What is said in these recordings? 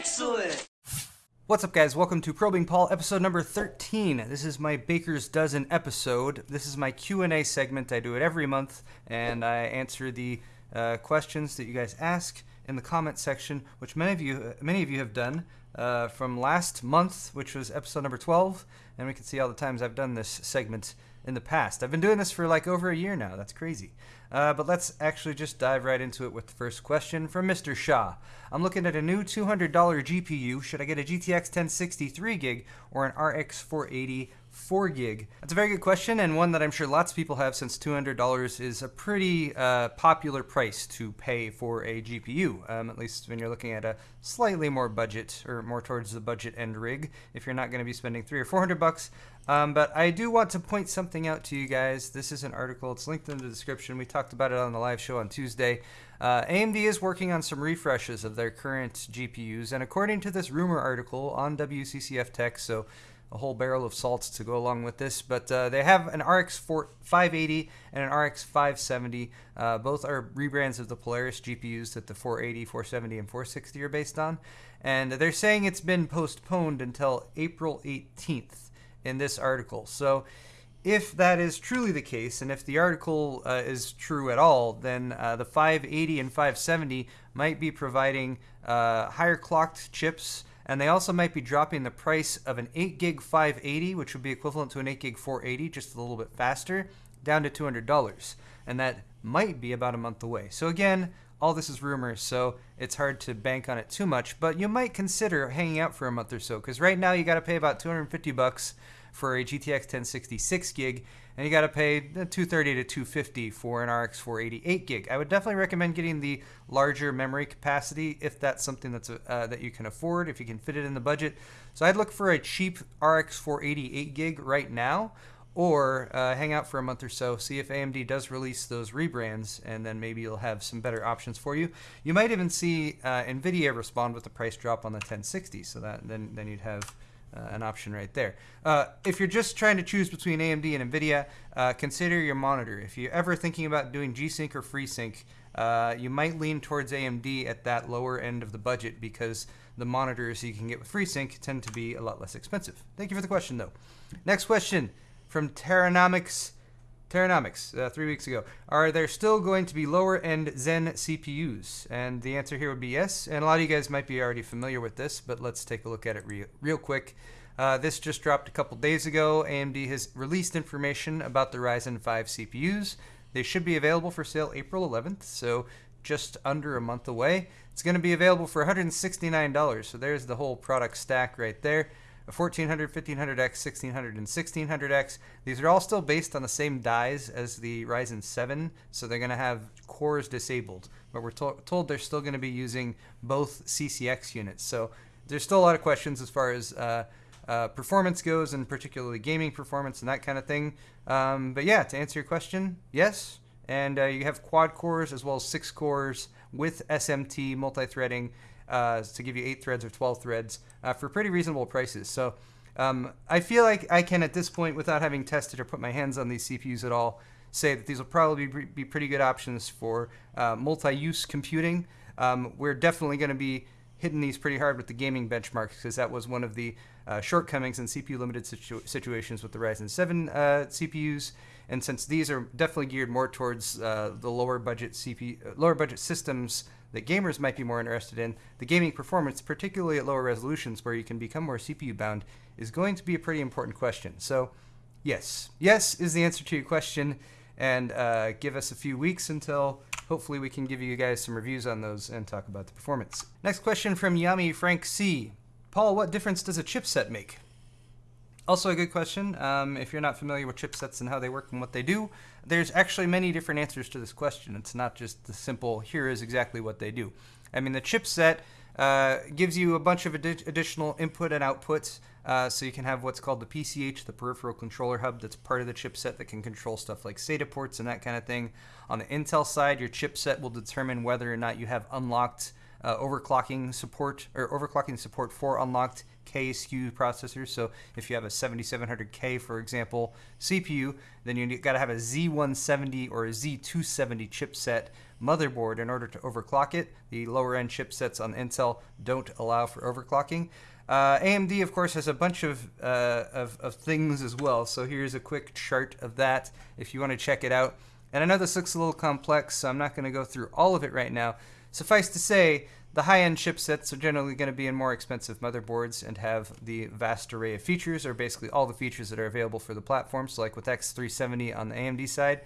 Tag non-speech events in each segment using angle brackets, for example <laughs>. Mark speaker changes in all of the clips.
Speaker 1: Excellent!
Speaker 2: What's up, guys? Welcome to Probing Paul, episode number 13. This is my Baker's Dozen episode. This is my Q&A segment. I do it every month, and I answer the uh, questions that you guys ask in the comment section, which many of you many of you have done uh, from last month, which was episode number 12, and we can see all the times I've done this segment in the past. I've been doing this for like over a year now. That's crazy. Uh, but let's actually just dive right into it with the first question from Mr. Shaw. I'm looking at a new $200 GPU. Should I get a GTX 1060 3 gig or an RX 480 4 gig? That's a very good question and one that I'm sure lots of people have since $200 is a pretty uh, popular price to pay for a GPU, um, at least when you're looking at a slightly more budget or more towards the budget end rig. If you're not going to be spending three or 400 bucks, um, but I do want to point something out to you guys. This is an article. It's linked in the description. We talked about it on the live show on Tuesday. Uh, AMD is working on some refreshes of their current GPUs, and according to this rumor article on WCCF Tech, so a whole barrel of salts to go along with this, but uh, they have an RX 580 and an RX 570. Uh, both are rebrands of the Polaris GPUs that the 480, 470, and 460 are based on, and they're saying it's been postponed until April 18th in this article. So if that is truly the case, and if the article uh, is true at all, then uh, the 580 and 570 might be providing uh, higher clocked chips, and they also might be dropping the price of an 8 gig 580, which would be equivalent to an 8 gig 480, just a little bit faster, down to $200. And that might be about a month away. So again, all this is rumors, so it's hard to bank on it too much. But you might consider hanging out for a month or so, because right now you got to pay about 250 bucks for a GTX 1060 6 gig, and you got to pay 230 to 250 for an RX 480 8 gig. I would definitely recommend getting the larger memory capacity if that's something that's uh, that you can afford, if you can fit it in the budget. So I'd look for a cheap RX 480 8 gig right now or uh, hang out for a month or so, see if AMD does release those rebrands, and then maybe you'll have some better options for you. You might even see uh, NVIDIA respond with a price drop on the 1060, so that then then you'd have uh, an option right there. Uh, if you're just trying to choose between AMD and NVIDIA, uh, consider your monitor. If you're ever thinking about doing G-Sync or FreeSync, uh, you might lean towards AMD at that lower end of the budget because the monitors you can get with FreeSync tend to be a lot less expensive. Thank you for the question, though. Next question from Terranomics. Terranomics, uh, three weeks ago. Are there still going to be lower end Zen CPUs? And the answer here would be yes. And a lot of you guys might be already familiar with this, but let's take a look at it real, real quick. Uh, this just dropped a couple days ago. AMD has released information about the Ryzen 5 CPUs. They should be available for sale April 11th, so just under a month away. It's going to be available for $169, so there's the whole product stack right there. 1400, 1500X, 1600, and 1600X. These are all still based on the same dies as the Ryzen 7, so they're going to have cores disabled. But we're to told they're still going to be using both CCX units. So there's still a lot of questions as far as uh, uh, performance goes, and particularly gaming performance and that kind of thing. Um, but yeah, to answer your question, yes. And uh, you have quad cores as well as six cores with SMT multi-threading uh, to give you eight threads or 12 threads uh, for pretty reasonable prices. So um, I feel like I can, at this point, without having tested or put my hands on these CPUs at all, say that these will probably be pretty good options for uh, multi-use computing. Um, we're definitely going to be hitting these pretty hard with the gaming benchmarks because that was one of the uh, shortcomings in CPU limited situ situations with the Ryzen 7 uh, CPUs. And since these are definitely geared more towards uh, the lower budget CPU, lower budget systems that gamers might be more interested in, the gaming performance, particularly at lower resolutions where you can become more CPU bound, is going to be a pretty important question. So, yes, yes is the answer to your question, and uh, give us a few weeks until hopefully we can give you guys some reviews on those and talk about the performance. Next question from Yami Frank C. Paul, what difference does a chipset make? Also a good question. Um, if you're not familiar with chipsets and how they work and what they do, there's actually many different answers to this question. It's not just the simple, here is exactly what they do. I mean, the chipset uh, gives you a bunch of adi additional input and outputs. Uh, so you can have what's called the PCH, the peripheral controller hub, that's part of the chipset that can control stuff like SATA ports and that kind of thing. On the Intel side, your chipset will determine whether or not you have unlocked uh, overclocking support or overclocking support for unlocked K SKU processors. So if you have a 7700K, for example, CPU, then you got to have a Z170 or a Z270 chipset motherboard in order to overclock it. The lower end chipsets on Intel don't allow for overclocking. Uh, AMD, of course, has a bunch of, uh, of, of things as well. So here's a quick chart of that if you want to check it out. And I know this looks a little complex, so I'm not going to go through all of it right now. Suffice to say, the high-end chipsets are generally going to be in more expensive motherboards and have the vast array of features, or basically all the features that are available for the platform. So like with X370 on the AMD side,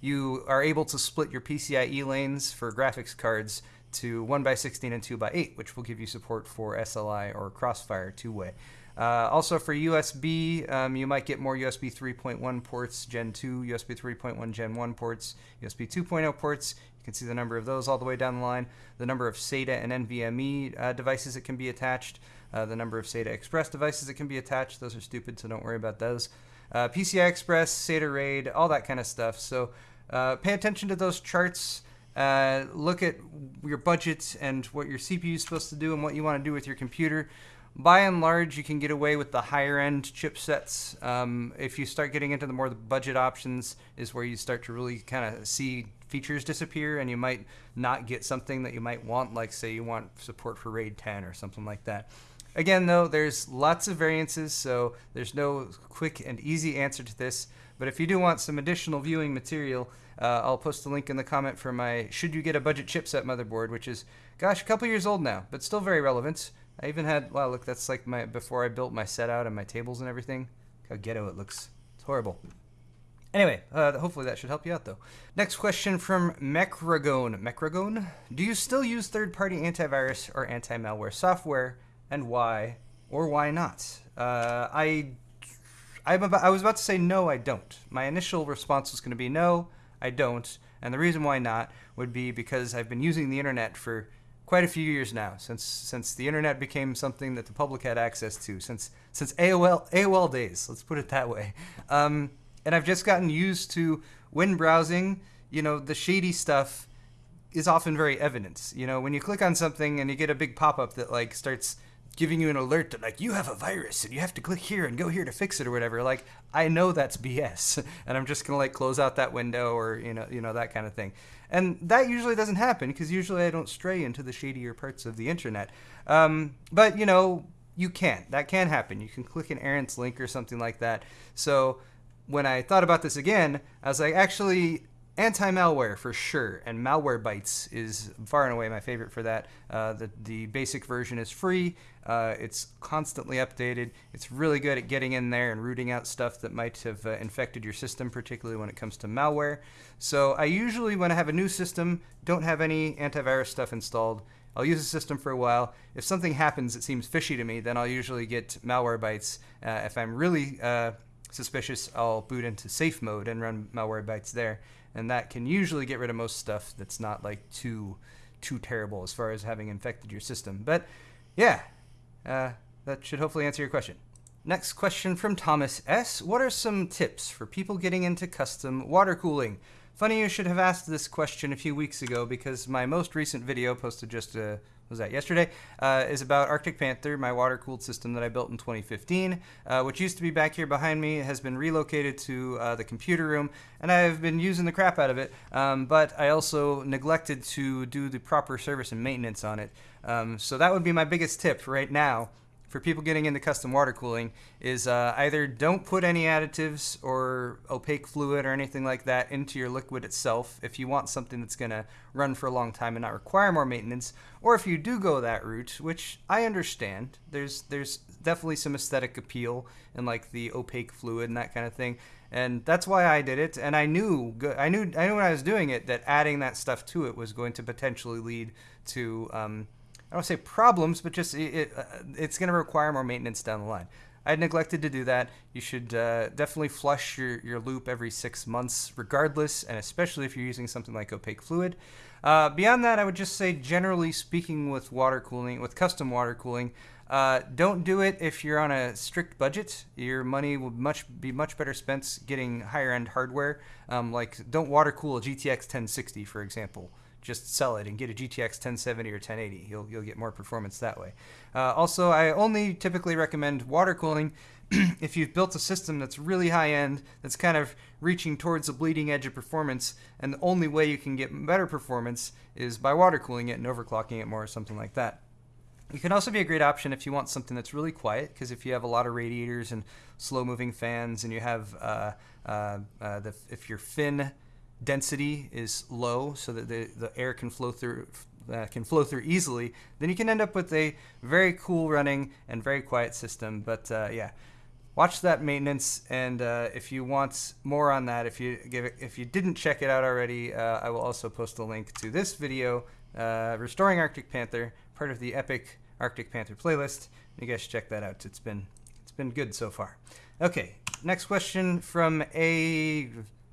Speaker 2: you are able to split your PCIe lanes for graphics cards to 1x16 and 2x8, which will give you support for SLI or Crossfire two-way. Uh, also for USB, um, you might get more USB 3.1 ports, Gen 2, USB 3.1 Gen 1 ports, USB 2.0 ports. Can see the number of those all the way down the line, the number of SATA and NVMe uh, devices that can be attached, uh, the number of SATA Express devices that can be attached. Those are stupid, so don't worry about those. Uh, PCI Express, SATA RAID, all that kind of stuff. So uh, pay attention to those charts. Uh, look at your budget and what your CPU is supposed to do and what you want to do with your computer. By and large, you can get away with the higher end chipsets. Um, if you start getting into the more the budget options, is where you start to really kind of see features disappear, and you might not get something that you might want, like say you want support for RAID 10 or something like that. Again, though, there's lots of variances, so there's no quick and easy answer to this. But if you do want some additional viewing material, uh, I'll post a link in the comment for my Should You Get a Budget Chipset motherboard, which is, gosh, a couple years old now, but still very relevant. I even had, wow, look, that's like my, before I built my set out and my tables and everything. How ghetto it looks. It's horrible. Anyway, uh, hopefully that should help you out, though. Next question from Mecragone. Mecragone? Do you still use third-party antivirus or anti-malware software, and why or why not? Uh, I, I'm about, I was about to say no, I don't. My initial response was going to be no. I don't. And the reason why not would be because I've been using the internet for quite a few years now, since since the internet became something that the public had access to, since since AOL AOL days. Let's put it that way. Um, and I've just gotten used to when browsing. You know, the shady stuff is often very evident. You know, when you click on something and you get a big pop up that like starts giving you an alert that like you have a virus and you have to click here and go here to fix it or whatever like i know that's bs <laughs> and i'm just gonna like close out that window or you know you know that kind of thing and that usually doesn't happen because usually i don't stray into the shadier parts of the internet. Um, but you know you can. That can happen. You can click an errant link or something like that. So when i thought about this again i was like actually anti-malware for sure and malwarebytes is far and away my favorite for that. Uh, the, the basic version is free. Uh, it's constantly updated. It's really good at getting in there and rooting out stuff that might have uh, infected your system particularly when it comes to malware. So i usually when i have a new system don't have any antivirus stuff installed. I'll use the system for a while. If something happens that seems fishy to me, then I'll usually get Malwarebytes. Uh, if I'm really uh, suspicious, I'll boot into safe mode and run Malwarebytes there and that can usually get rid of most stuff that's not like too too terrible as far as having infected your system. But yeah, uh, that should hopefully answer your question. Next question from Thomas S. What are some tips for people getting into custom water cooling? Funny you should have asked this question a few weeks ago because my most recent video posted just a was that yesterday, uh, is about Arctic Panther, my water cooled system that I built in 2015, uh, which used to be back here behind me, has been relocated to uh, the computer room, and I've been using the crap out of it. Um, but I also neglected to do the proper service and maintenance on it. Um, so that would be my biggest tip right now for people getting into custom water cooling is uh, either don't put any additives or opaque fluid or anything like that into your liquid itself if you want something that's going to run for a long time and not require more maintenance or if you do go that route which i understand there's there's definitely some aesthetic appeal in like the opaque fluid and that kind of thing and that's why I did it. And I knew, I knew, I knew when I was doing it that adding that stuff to it was going to potentially lead to um, I don't say problems, but just it, it uh, it's going to require more maintenance down the line. I neglected to do that. You should uh, definitely flush your, your loop every six months, regardless, and especially if you're using something like opaque fluid. Uh, beyond that, I would just say, generally speaking, with water cooling, with custom water cooling, uh, don't do it if you're on a strict budget. Your money will much be much better spent getting higher end hardware. Um, like, don't water cool a GTX 1060, for example just sell it and get a GTX 1070 or 1080. You'll you'll get more performance that way. Uh, also, I only typically recommend water cooling <clears throat> if you've built a system that's really high end, that's kind of reaching towards the bleeding edge of performance, and the only way you can get better performance is by water cooling it and overclocking it more or something like that. It can also be a great option if you want something that's really quiet, because if you have a lot of radiators and slow moving fans, and you have uh, uh, uh, the, if your fin density is low, so that the, the air can flow through uh, can flow through easily, then you can end up with a very cool running and very quiet system. But uh, yeah, watch that maintenance, and uh, if you want more on that, if you give it, if you didn't check it out already, I will also post a link to this video, restoring Arctic Panther, part of the Epic Arctic Panther playlist. You guys check that out. It's been it's been good so far. Okay, next question from a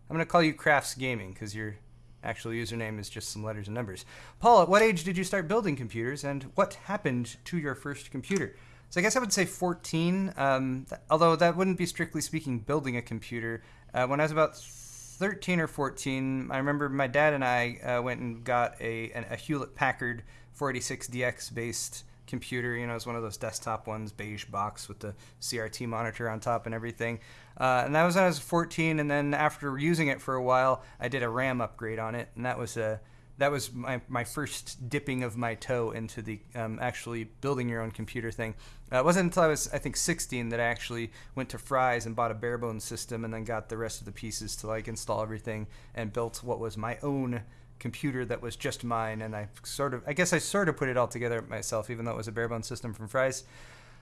Speaker 2: I'm gonna call you Crafts Gaming because your actual username is just some letters and numbers. Paul, at what age did you start building computers, and what happened to your first computer? So I guess I would say 14. Um, th- although that wouldn't be strictly speaking building a computer. Uh, when I was about 13 or 14, I remember my dad and I uh, went and got a, an, a Hewlett Packard 486DX based computer. You know, it's one of those desktop ones, beige box with the CRT monitor on top and everything. Uh, and that was when I was 14. And then after using it for a while, I did a RAM upgrade on it, and that was a that was my, my first dipping of my toe into the um, actually building your own computer thing. Uh, it wasn't until I was, I think, 16 that I actually went to Fry's and bought a bare bones system and then got the rest of the pieces to like install everything and built what was my own computer that was just mine, and I sort of, I guess I sort of put it all together myself, even though it was a bare bones system from Fry's.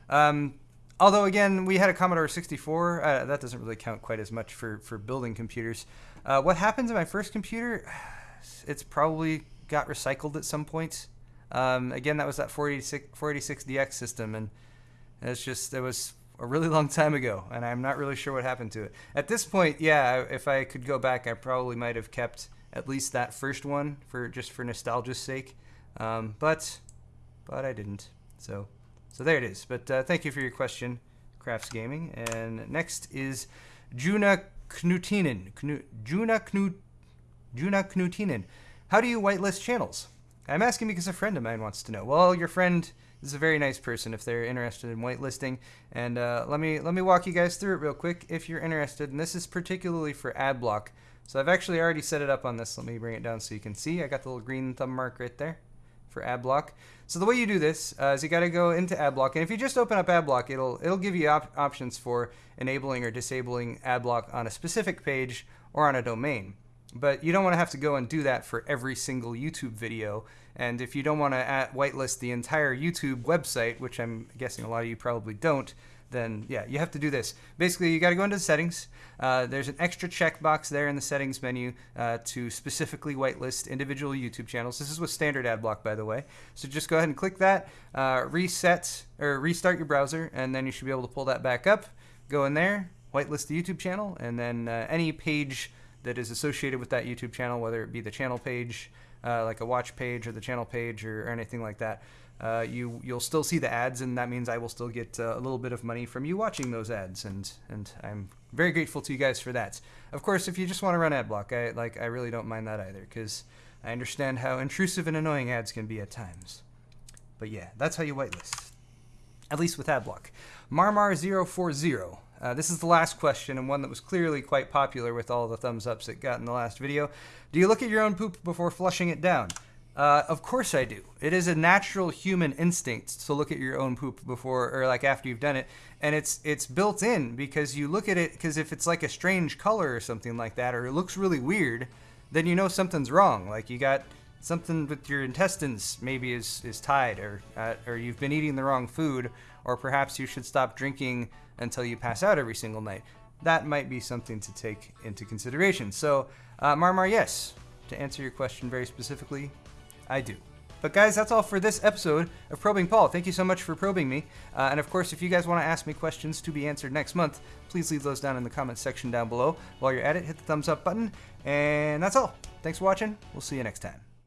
Speaker 2: Um, although again, we had a Commodore 64. Uh, that doesn't really count quite as much for for building computers. Uh, what happened to my first computer? <sighs> It's probably got recycled at some point. Um, again, that was that 486, 486DX system, and it's just it was a really long time ago, and I'm not really sure what happened to it. At this point, yeah, if I could go back, I probably might have kept at least that first one for just for nostalgia's sake. Um, but but I didn't. So so there it is. But uh, thank you for your question, Crafts Gaming. And next is Juna Knutinen. Knu, Juna Knut Juna Knutinen. How do you whitelist channels? I'm asking because a friend of mine wants to know. Well, your friend is a very nice person if they're interested in whitelisting. And uh, let me let me walk you guys through it real quick if you're interested. And this is particularly for AdBlock. So I've actually already set it up on this. Let me bring it down so you can see. I got the little green thumb mark right there for AdBlock. So the way you do this uh, is you got to go into AdBlock, and if you just open up AdBlock, it'll it'll give you op options for enabling or disabling AdBlock on a specific page or on a domain. But you don't want to have to go and do that for every single YouTube video. And if you don't want to whitelist the entire YouTube website, which I'm guessing a lot of you probably don't, then yeah, you have to do this. Basically, you got to go into the settings. Uh, there's an extra checkbox there in the settings menu uh, to specifically whitelist individual YouTube channels. This is with standard ad block, by the way. So just go ahead and click that, uh, reset or restart your browser, and then you should be able to pull that back up. Go in there, whitelist the YouTube channel, and then uh, any page that is associated with that YouTube channel, whether it be the channel page, uh, like a watch page or the channel page or, or anything like that uh, you you'll still see the ads, and that means I will still get uh, a little bit of money from you watching those ads, and and I'm very grateful to you guys for that. Of course, if you just want to run ad block, I like I really don't mind that either, because I understand how intrusive and annoying ads can be at times. But yeah, that's how you whitelist, at least with ad block. Marmar040. Uh, this is the last question, and one that was clearly quite popular with all the thumbs ups it got in the last video. Do you look at your own poop before flushing it down? Uh, of course I do. It is a natural human instinct to look at your own poop before or like after you've done it, and it's it's built in because you look at it because if it's like a strange color or something like that, or it looks really weird, then you know something's wrong. Like you got something with your intestines maybe is is tied, or uh, or you've been eating the wrong food, or perhaps you should stop drinking until you pass out every single night. That might be something to take into consideration. So, uh, Marmar, yes. To answer your question very specifically, I do. But guys, that's all for this episode of Probing Paul. Thank you so much for probing me. Uh, and of course, if you guys want to ask me questions to be answered next month, please leave those down in the comments section down below. While you're at it, hit the thumbs up button. And that's all. Thanks for watching. We'll see you next time.